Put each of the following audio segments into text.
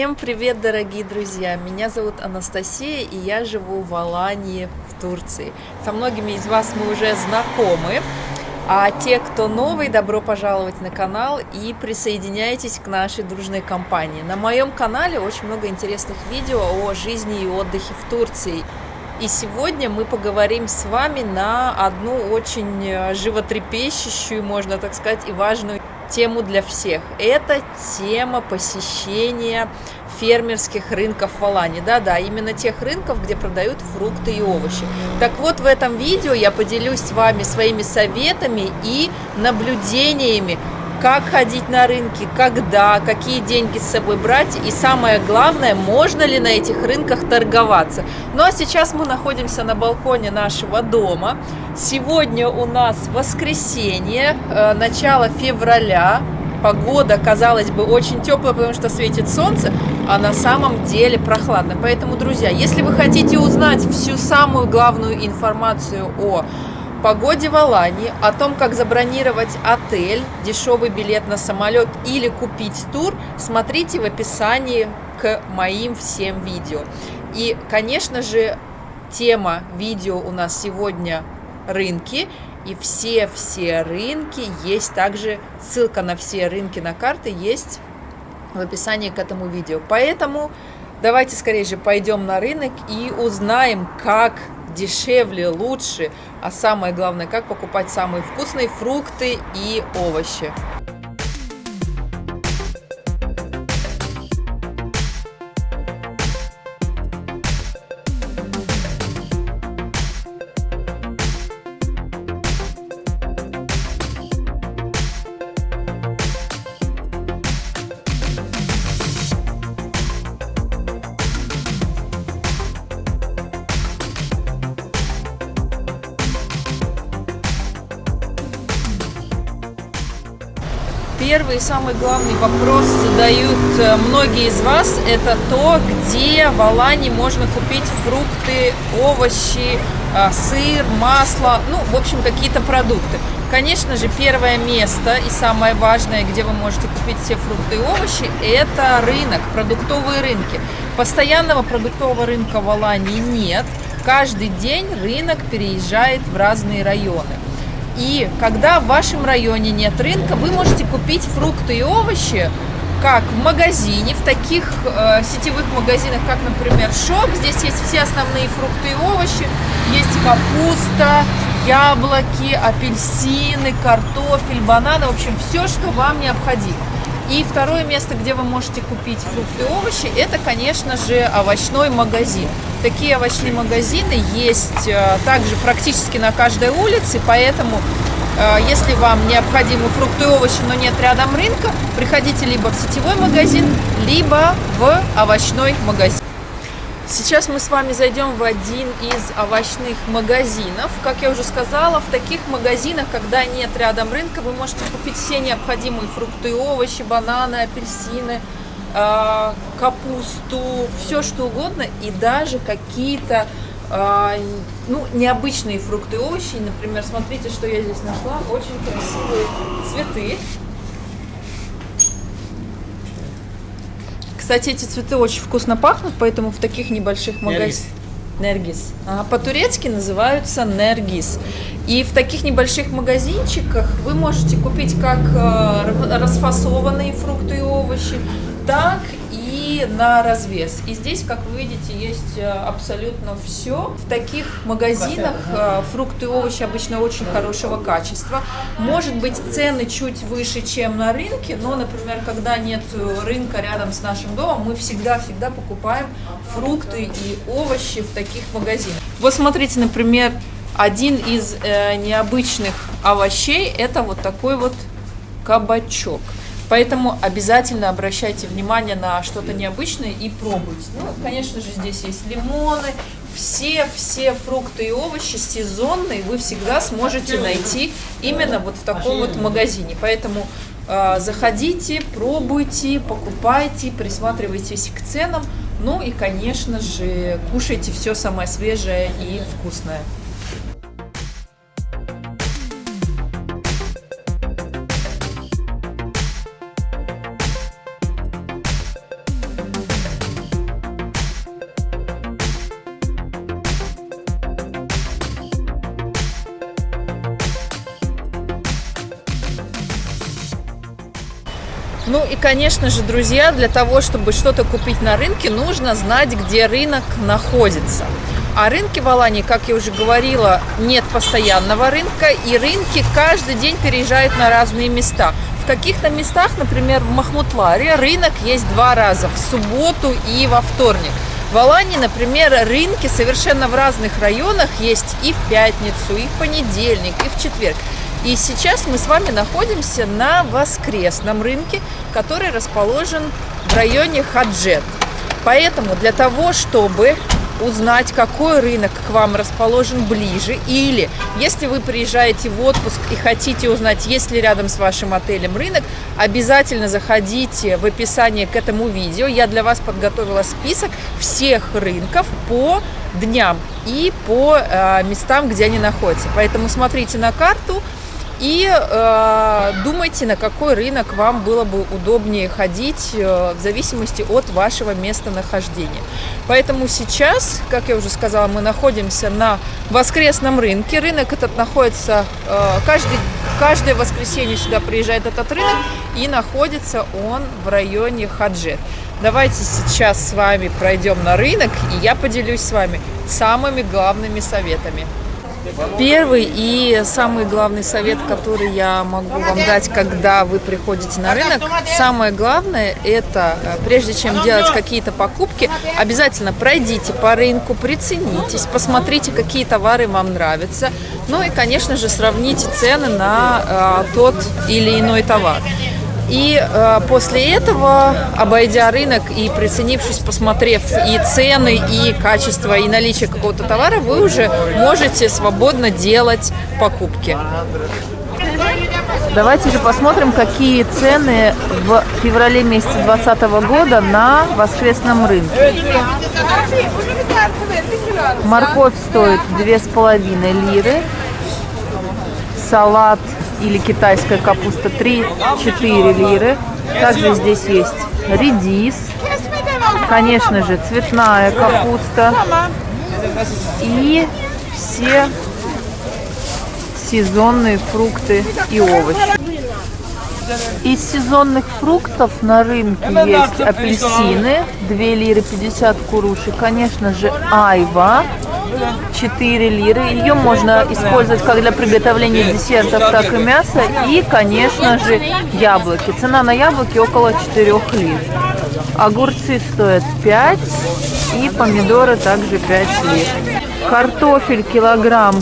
Всем привет, дорогие друзья! Меня зовут Анастасия, и я живу в Алании, в Турции. Со многими из вас мы уже знакомы, а те, кто новый, добро пожаловать на канал и присоединяйтесь к нашей дружной компании. На моем канале очень много интересных видео о жизни и отдыхе в Турции. И сегодня мы поговорим с вами на одну очень э, животрепещущую, можно так сказать, и важную тему для всех. Это тема посещения фермерских рынков в Алане. Да-да, именно тех рынков, где продают фрукты и овощи. Так вот, в этом видео я поделюсь с вами своими советами и наблюдениями как ходить на рынки, когда, какие деньги с собой брать и самое главное, можно ли на этих рынках торговаться. Ну а сейчас мы находимся на балконе нашего дома. Сегодня у нас воскресенье, э, начало февраля. Погода, казалось бы, очень теплая, потому что светит солнце, а на самом деле прохладно. Поэтому, друзья, если вы хотите узнать всю самую главную информацию о погоде в Алании, о том, как забронировать отель, дешевый билет на самолет или купить тур, смотрите в описании к моим всем видео. И, конечно же, тема видео у нас сегодня рынки. И все-все рынки есть также, ссылка на все рынки на карты есть в описании к этому видео. Поэтому давайте скорее же пойдем на рынок и узнаем, как дешевле, лучше, а самое главное, как покупать самые вкусные фрукты и овощи. Первый и самый главный вопрос задают э, многие из вас, это то, где в Алане можно купить фрукты, овощи, э, сыр, масло, ну, в общем, какие-то продукты. Конечно же, первое место и самое важное, где вы можете купить все фрукты и овощи, это рынок, продуктовые рынки. Постоянного продуктового рынка в Алании нет. Каждый день рынок переезжает в разные районы. И когда в вашем районе нет рынка, вы можете купить фрукты и овощи как в магазине, в таких э, сетевых магазинах, как, например, Шок. Здесь есть все основные фрукты и овощи. Есть капуста, яблоки, апельсины, картофель, бананы. В общем, все, что вам необходимо. И второе место, где вы можете купить фрукты и овощи, это, конечно же, овощной магазин. Такие овощные магазины есть э, также практически на каждой улице, поэтому э, если вам необходимы фрукты и овощи, но нет рядом рынка, приходите либо в сетевой магазин, либо в овощной магазин. Сейчас мы с вами зайдем в один из овощных магазинов. Как я уже сказала, в таких магазинах, когда нет рядом рынка, вы можете купить все необходимые фрукты и овощи, бананы, апельсины, а, капусту, все что угодно и даже какие-то а, ну, необычные фрукты и овощи. Например, смотрите, что я здесь нашла. Очень красивые цветы. Кстати, эти цветы очень вкусно пахнут, поэтому в таких небольших магазинах... Нергис. А, По-турецки называются нергис. И в таких небольших магазинчиках вы можете купить как э, расфасованные фрукты и овощи, так на развес. И здесь, как вы видите, есть э, абсолютно все. В таких магазинах э, фрукты и овощи обычно очень хорошего качества. Может быть, цены чуть выше, чем на рынке, но, например, когда нет рынка рядом с нашим домом, мы всегда-всегда покупаем фрукты и овощи в таких магазинах. Вот смотрите, например, один из э, необычных овощей это вот такой вот кабачок. Поэтому обязательно обращайте внимание на что-то необычное и пробуйте. Ну, конечно же, здесь есть лимоны, все-все фрукты и овощи сезонные вы всегда сможете найти именно вот в таком вот магазине. Поэтому э, заходите, пробуйте, покупайте, присматривайтесь к ценам. Ну и, конечно же, кушайте все самое свежее и вкусное. И, конечно же, друзья, для того, чтобы что-то купить на рынке, нужно знать, где рынок находится. А рынки в Алании, как я уже говорила, нет постоянного рынка, и рынки каждый день переезжают на разные места. В каких-то местах, например, в Махмутларе, рынок есть два раза, в субботу и во вторник. В Алании, например, рынки совершенно в разных районах есть и в пятницу, и в понедельник, и в четверг. И сейчас мы с вами находимся на воскресном рынке, который расположен в районе Хаджет. Поэтому для того, чтобы узнать, какой рынок к вам расположен ближе, или если вы приезжаете в отпуск и хотите узнать, есть ли рядом с вашим отелем рынок, обязательно заходите в описание к этому видео. Я для вас подготовила список всех рынков по дням и по э, местам, где они находятся. Поэтому смотрите на карту, и э, думайте, на какой рынок вам было бы удобнее ходить э, в зависимости от вашего местонахождения. Поэтому сейчас, как я уже сказала, мы находимся на воскресном рынке. Рынок этот находится, э, каждый, каждое воскресенье сюда приезжает этот рынок и находится он в районе Хаджет. Давайте сейчас с вами пройдем на рынок и я поделюсь с вами самыми главными советами. Первый и самый главный совет, который я могу вам дать, когда вы приходите на рынок, самое главное, это э, прежде чем делать какие-то покупки, обязательно пройдите по рынку, приценитесь, посмотрите, какие товары вам нравятся, ну и, конечно же, сравните цены на э, тот или иной товар. И э, после этого, обойдя рынок и приценившись, посмотрев и цены, и качество, и наличие какого-то товара, вы уже можете свободно делать покупки. Давайте же посмотрим, какие цены в феврале месяце 2020 года на воскресном рынке. Морковь стоит 2,5 лиры. Салат или китайская капуста 3-4 лиры. Также здесь есть редис, конечно же, цветная капуста и все сезонные фрукты и овощи. Из сезонных фруктов на рынке есть апельсины, 2 лиры 50 куруши, конечно же, айва, 4 лиры. Ее можно использовать как для приготовления десертов, так и мяса. И, конечно же, яблоки. Цена на яблоки около 4 лир. Огурцы стоят 5 и помидоры также 5 лир. Картофель килограмм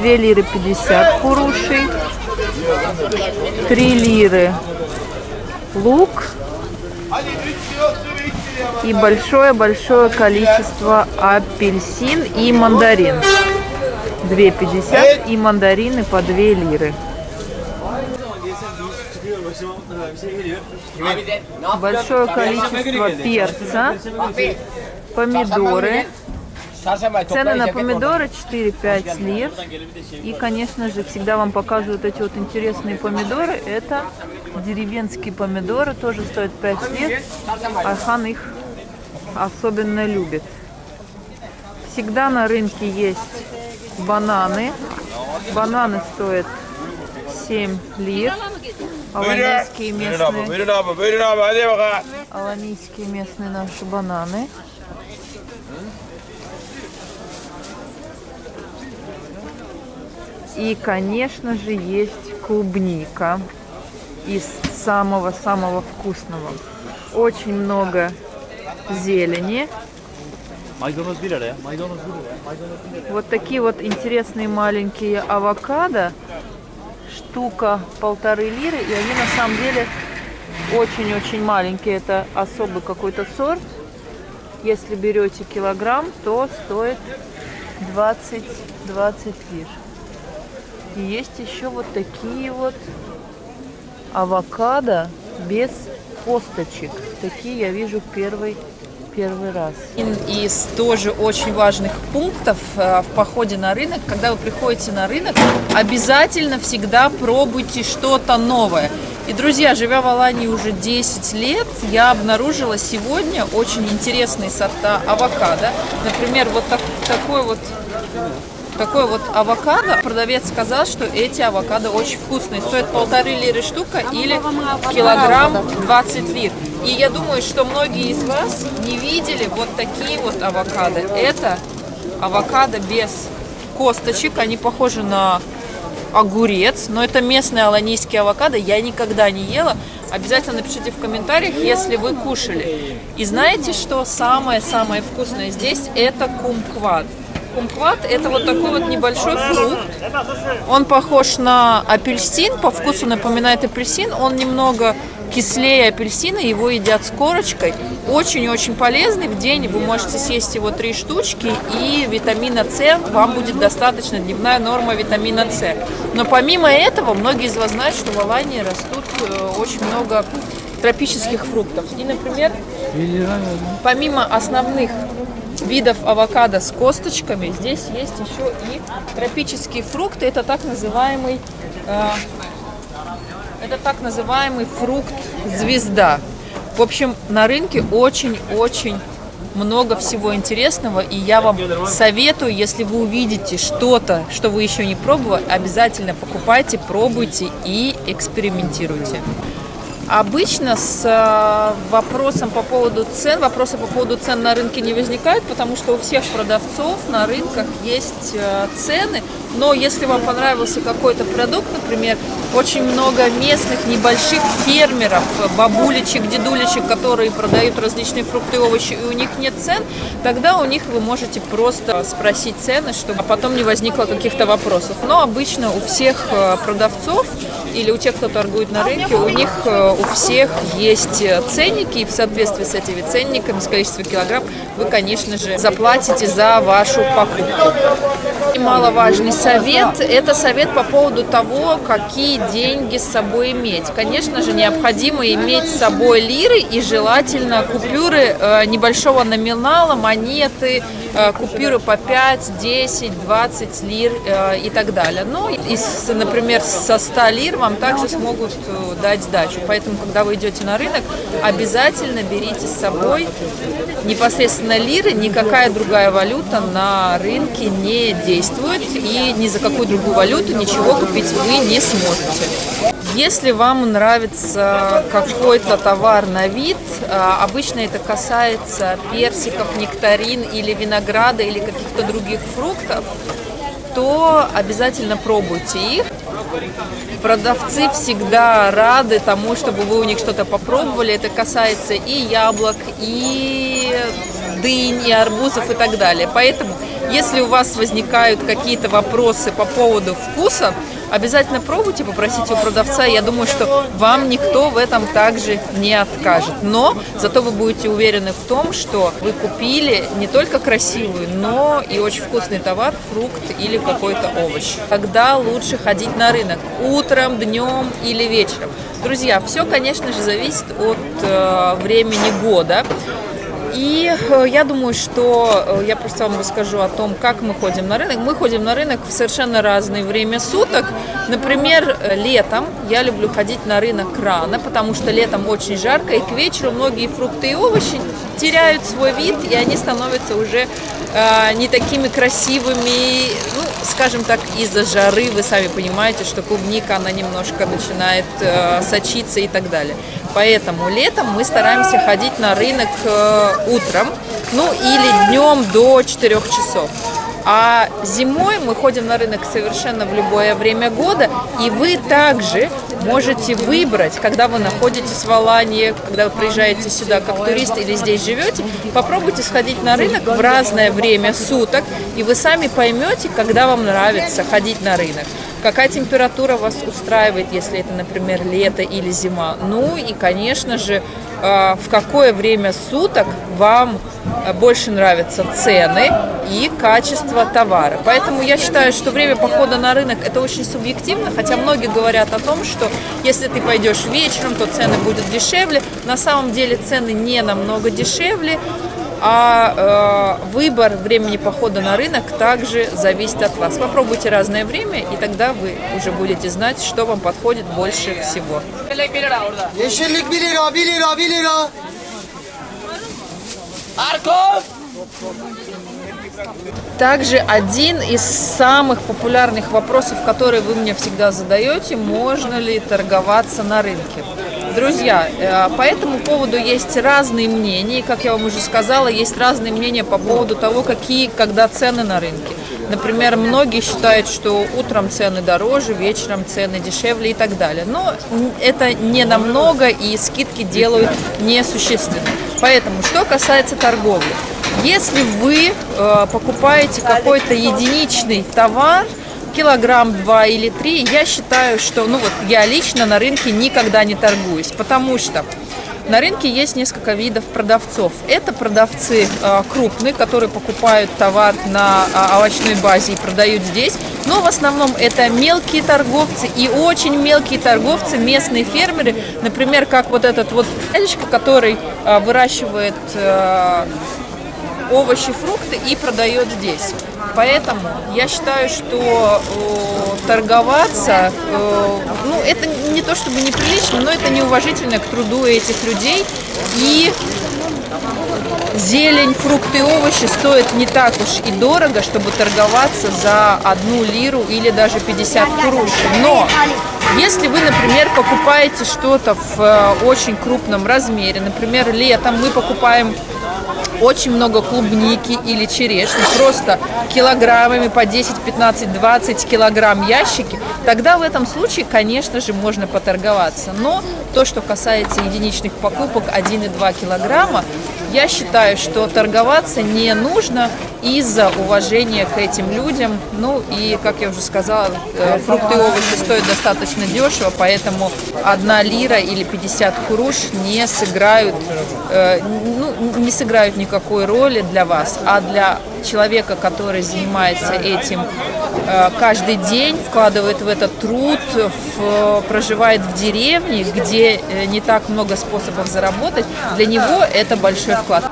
2 лиры 50 курушей. 3 лиры лук и большое-большое количество апельсин и мандарин. 2,50 и мандарины по 2 лиры. Большое количество перца, помидоры. Цены на помидоры 4-5 лир. И, конечно же, всегда вам показывают эти вот интересные помидоры. Это деревенские помидоры, тоже стоят 5 лир. Архан их особенно любит. Всегда на рынке есть бананы. Бананы стоят 7 лир. Аланийские местные, аланийские местные наши бананы. И, конечно же, есть клубника из самого-самого вкусного. Очень много зелени. Вот такие вот интересные маленькие авокадо. Штука полторы лиры. И они на самом деле очень-очень маленькие. Это особый какой-то сорт. Если берете килограмм, то стоит 20-20 лир. И есть еще вот такие вот авокадо без косточек. Такие я вижу первый первый раз. Из тоже очень важных пунктов э, в походе на рынок, когда вы приходите на рынок, обязательно всегда пробуйте что-то новое. И, друзья, живя в Алании уже 10 лет, я обнаружила сегодня очень интересные сорта авокадо. Например, вот так, такой вот такой вот авокадо. Продавец сказал, что эти авокадо очень вкусные. Стоят полторы лиры штука или килограмм 20 лир. И я думаю, что многие из вас не видели вот такие вот авокадо. Это авокадо без косточек. Они похожи на огурец, но это местный аланийский авокадо. Я никогда не ела. Обязательно напишите в комментариях, если вы кушали. И знаете, что самое-самое вкусное здесь? Это кумкват. Кумкват это вот такой вот небольшой фрукт. Он похож на апельсин, по вкусу напоминает апельсин. Он немного кислее апельсина, его едят с корочкой. Очень-очень полезный. В день вы можете съесть его три штучки, и витамина С вам будет достаточно, дневная норма витамина С. Но помимо этого, многие из вас знают, что в Алании растут очень много тропических фруктов. И, например, помимо основных видов авокадо с косточками, здесь есть еще и тропические фрукты. Это так называемый э, это так называемый фрукт звезда. В общем, на рынке очень-очень много всего интересного, и я вам советую, если вы увидите что-то, что вы еще не пробовали, обязательно покупайте, пробуйте и экспериментируйте. Обычно с э, вопросом по поводу цен, вопросы по поводу цен на рынке не возникают, потому что у всех продавцов на рынках есть э, цены, но если вам понравился какой-то продукт, например, очень много местных небольших фермеров, бабулечек, дедулечек, которые продают различные фрукты и овощи, и у них нет цен, тогда у них вы можете просто спросить цены, чтобы потом не возникло каких-то вопросов. Но обычно у всех э, продавцов или у тех, кто торгует на рынке, у них э, у всех есть ценники, и в соответствии с этими ценниками, с количеством килограмм, вы, конечно же, заплатите за вашу покупку. И маловажный совет – это совет по поводу того, какие деньги с собой иметь. Конечно же, необходимо иметь с собой лиры и желательно купюры э, небольшого номинала, монеты, э, купюры по 5, 10, 20 лир э, и так далее. Но, из, например, со 100 лир вам также смогут дать сдачу. Поэтому, когда вы идете на рынок, обязательно берите с собой непосредственно лиры, никакая другая валюта на рынке не действует и ни за какую другую валюту ничего купить вы не сможете. Если вам нравится какой-то товар на вид, а, обычно это касается персиков, нектарин или винограда или каких-то других фруктов, то обязательно пробуйте их. Продавцы всегда рады тому, чтобы вы у них что-то попробовали. Это касается и яблок, и дынь, и арбузов и так далее. Поэтому, если у вас возникают какие-то вопросы по поводу вкуса, обязательно пробуйте, попросите у продавца. Я думаю, что вам никто в этом также не откажет. Но зато вы будете уверены в том, что вы купили не только красивый, но и очень вкусный товар, фрукт или какой-то овощ. Когда лучше ходить на рынок? Утром, днем или вечером? Друзья, все, конечно же, зависит от э, времени года. И э, я думаю, что э, я просто вам расскажу о том, как мы ходим на рынок. Мы ходим на рынок в совершенно разное время суток. Например, э, летом я люблю ходить на рынок рано, потому что летом очень жарко, и к вечеру многие фрукты и овощи теряют свой вид, и они становятся уже э, не такими красивыми, ну, скажем так, из-за жары. Вы сами понимаете, что клубника, она немножко начинает э, сочиться и так далее. Поэтому летом мы стараемся ходить на рынок э, утром, ну или днем до 4 часов. А зимой мы ходим на рынок совершенно в любое время года, и вы также можете выбрать, когда вы находитесь в Алании, когда вы приезжаете сюда как турист или здесь живете, попробуйте сходить на рынок в разное время суток, и вы сами поймете, когда вам нравится ходить на рынок. Какая температура вас устраивает, если это, например, лето или зима? Ну и, конечно же, э, в какое время суток вам больше нравятся цены и качество товара. Поэтому я считаю, что время похода на рынок это очень субъективно, хотя многие говорят о том, что если ты пойдешь вечером, то цены будут дешевле. На самом деле цены не намного дешевле, а э, выбор времени похода на рынок также зависит от вас. Попробуйте разное время, и тогда вы уже будете знать, что вам подходит больше всего. Также один из самых популярных вопросов, которые вы мне всегда задаете, можно ли торговаться на рынке. Друзья, э, по этому поводу есть разные мнения, как я вам уже сказала, есть разные мнения по поводу того, какие, когда цены на рынке. Например, многие считают, что утром цены дороже, вечером цены дешевле и так далее. Но это не намного, и скидки делают несущественно. Поэтому, что касается торговли. Если вы э, покупаете какой-то единичный товар, килограмм, два или три, я считаю, что, ну вот я лично на рынке никогда не торгуюсь, потому что на рынке есть несколько видов продавцов. Это продавцы э, крупные, которые покупают товар на э, овощной базе и продают здесь. Но в основном это мелкие торговцы и очень мелкие торговцы, местные фермеры. Например, как вот этот вот дядечка, который э, выращивает овощи, фрукты и продает здесь. Поэтому я считаю, что э, торговаться, э, ну, это не то чтобы неприлично, но это неуважительно к труду этих людей. И зелень, фрукты и овощи стоят не так уж и дорого, чтобы торговаться за одну лиру или даже 50 курушей. Но если вы, например, покупаете что-то в э, очень крупном размере, например, летом мы покупаем очень много клубники или черешни, просто килограммами по 10, 15, 20 килограмм ящики, тогда в этом случае, конечно же, можно поторговаться. Но то, что касается единичных покупок 1 и 2 килограмма, я считаю, что торговаться не нужно из-за уважения к этим людям. Ну и, как я уже сказала, э, фрукты и овощи стоят достаточно дешево, поэтому одна лира или 50 куруш не сыграют, э, ну, не сыграют никакой роли для вас, а для человека, который занимается этим э, каждый день, вкладывает в этот труд, в, проживает в деревне, где не так много способов заработать, для него это большой вклад.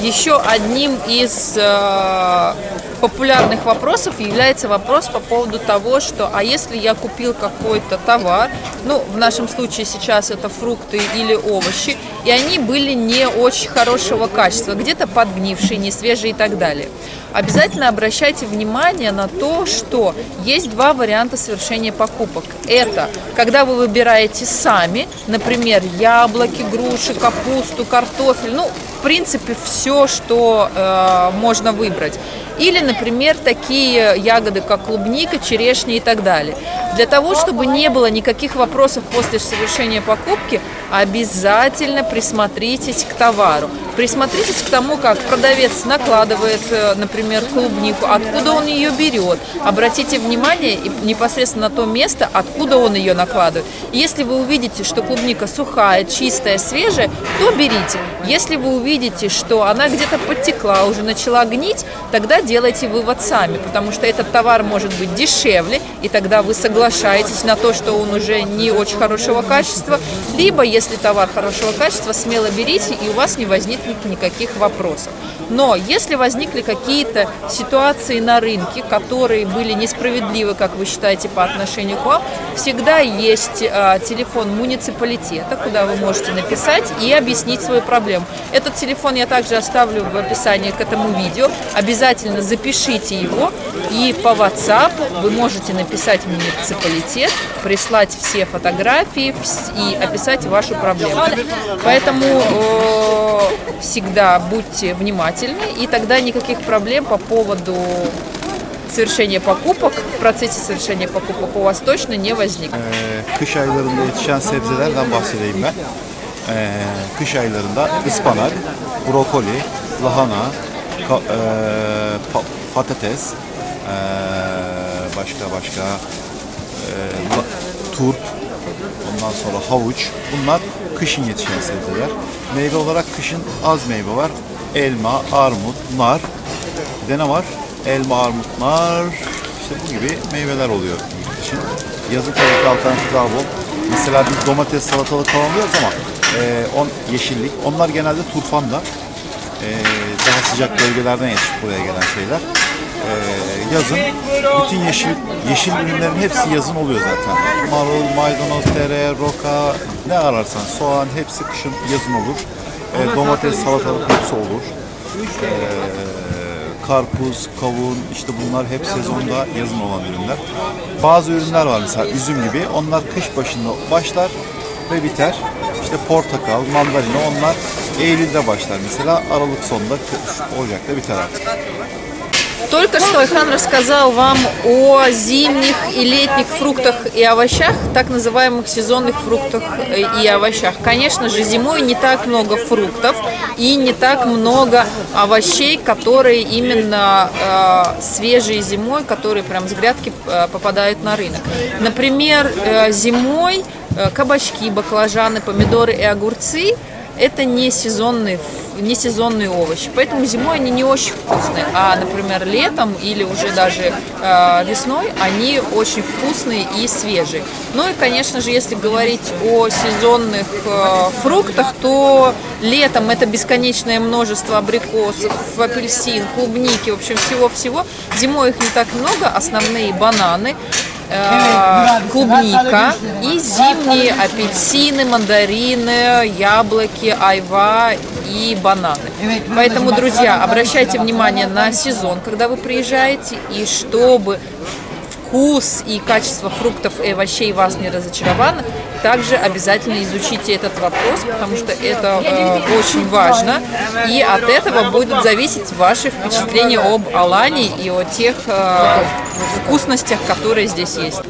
Еще одним из э, популярных вопросов является вопрос по поводу того, что а если я купил какой-то товар, ну, в нашем случае сейчас это фрукты или овощи, и они были не очень хорошего качества, где-то подгнившие, не свежие и так далее. Обязательно обращайте внимание на то, что есть два варианта совершения покупок. Это когда вы выбираете сами, например, яблоки, груши, капусту, картофель, ну, в принципе, все, что э, можно выбрать. Или, например, такие ягоды, как клубника, черешня и так далее. Для того, чтобы не было никаких вопросов после совершения покупки, обязательно присмотритесь к товару. Присмотритесь к тому, как продавец накладывает, э, например, клубнику, откуда он ее берет. Обратите внимание непосредственно на то место, откуда он ее накладывает. Если вы увидите, что клубника сухая, чистая, свежая, то берите. Если вы увидите, что она где-то подтекла, уже начала гнить, тогда делайте вывод сами, потому что этот товар может быть дешевле, и тогда вы соглашаетесь на то, что он уже не очень хорошего качества, либо, если товар хорошего качества, смело берите, и у вас не возникнет никаких вопросов. Но если возникли какие-то ситуации на рынке, которые были несправедливы, как вы считаете, по отношению к вам, всегда есть э, телефон муниципалитета, куда вы можете написать и объяснить свою проблему. Этот телефон я также оставлю в описании к этому видео. Обязательно запишите его и по WhatsApp вы можете написать муниципалитет, прислать все фотографии и описать вашу проблему. Поэтому э, всегда будьте внимательны, и тогда никаких проблем по поводу совершения покупок, в процессе совершения покупок у вас точно не возникнет. Kış aylarında ıspanak, brokoli, lahana, e, patates, e, başka başka e, turp, ondan sonra havuç. Bunlar kışın yetişen sebzeler. Meyve olarak kışın az meyve var. Elma, armut, nar. Bir de ne var? Elma, armut, nar. İşte bu gibi meyveler oluyor kışın. Yazın tabii ki alternatif daha bol. Mesela biz domates, salatalık falan diyoruz ama e, on, yeşillik. Onlar genelde turfanda. E, daha sıcak bölgelerden yetişip buraya gelen şeyler. Ee, yazın bütün yeşil yeşil ürünlerin hepsi yazın oluyor zaten. Marul, maydanoz, tere, roka ne ararsan soğan hepsi kışın yazın olur. Ee, domates, salatalık hepsi olur. Ee, karpuz, kavun işte bunlar hep sezonda yazın olan ürünler. Bazı ürünler var mesela üzüm gibi onlar kış başında başlar ve biter. İşte portakal, mandalina onlar Eylül'de başlar mesela Aralık sonunda Ocak'ta biter artık. Только что Айхан рассказал вам о зимних и летних фруктах и овощах, так называемых сезонных фруктах и овощах. Конечно же, зимой не так много фруктов и не так много овощей, которые именно э, свежие зимой, которые прям с грядки э, попадают на рынок. Например, э, зимой э, кабачки, баклажаны, помидоры и огурцы это не сезонные, не сезонные овощи. Поэтому зимой они не очень вкусные. А, например, летом или уже даже э, весной они очень вкусные и свежие. Ну и, конечно же, если говорить о сезонных э, фруктах, то летом это бесконечное множество абрикосов, апельсин, клубники, в общем, всего-всего. Зимой их не так много, основные бананы, клубника и зимние апельсины, мандарины, яблоки, айва и бананы. Поэтому, друзья, обращайте внимание на сезон, когда вы приезжаете, и чтобы вкус и качество фруктов и овощей вас не разочарованы, также обязательно изучите этот вопрос, потому что это э, очень важно. И от этого будут зависеть ваши впечатления об Алании и о тех э, вкусностях, которые здесь есть.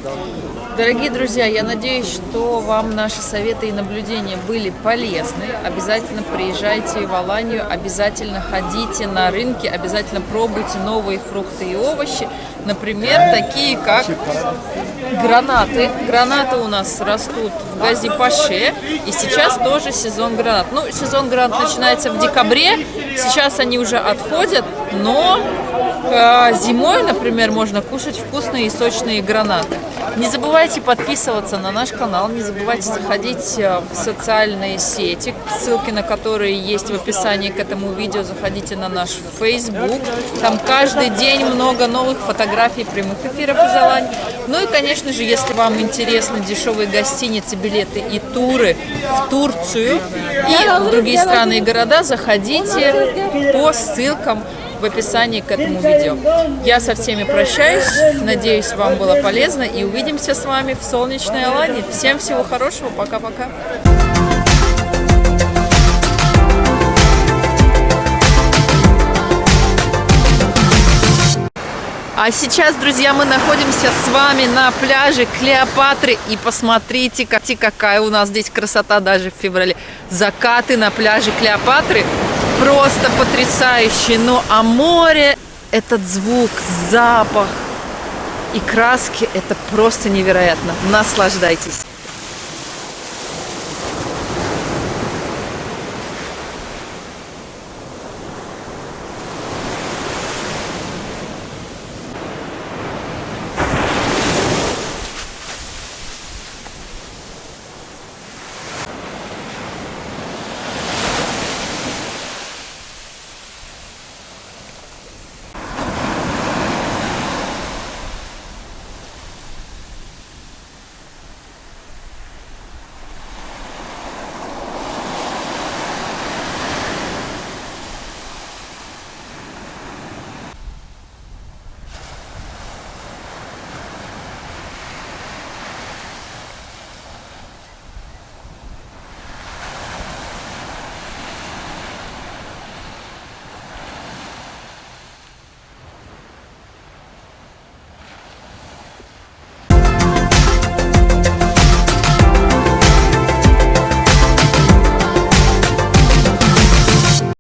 Дорогие друзья, я надеюсь, что вам наши советы и наблюдения были полезны. Обязательно приезжайте в Аланию, обязательно ходите на рынки, обязательно пробуйте новые фрукты и овощи. Например, такие как гранаты. Гранаты у нас растут в Газипаше, и сейчас тоже сезон гранат. Ну, сезон гранат начинается в декабре, сейчас они уже отходят, но э, зимой, например, можно кушать вкусные и сочные гранаты. Не забывайте подписываться на наш канал, не забывайте заходить э, в социальные сети, ссылки на которые есть в описании к этому видео. Заходите на наш Facebook, там каждый день много новых фотографий, прямых эфиров из Алании. Ну и, конечно же, если вам интересны дешевые гостиницы, билеты и туры в Турцию и в другие страны и города, заходите по ссылкам в описании к этому видео. Я со всеми прощаюсь, надеюсь, вам было полезно и увидимся с вами в солнечной Алании. Всем всего хорошего, пока-пока. А сейчас, друзья, мы находимся с вами на пляже Клеопатры. И посмотрите, какая у нас здесь красота даже в феврале. Закаты на пляже Клеопатры просто потрясающие. Ну а море, этот звук, запах и краски, это просто невероятно. Наслаждайтесь.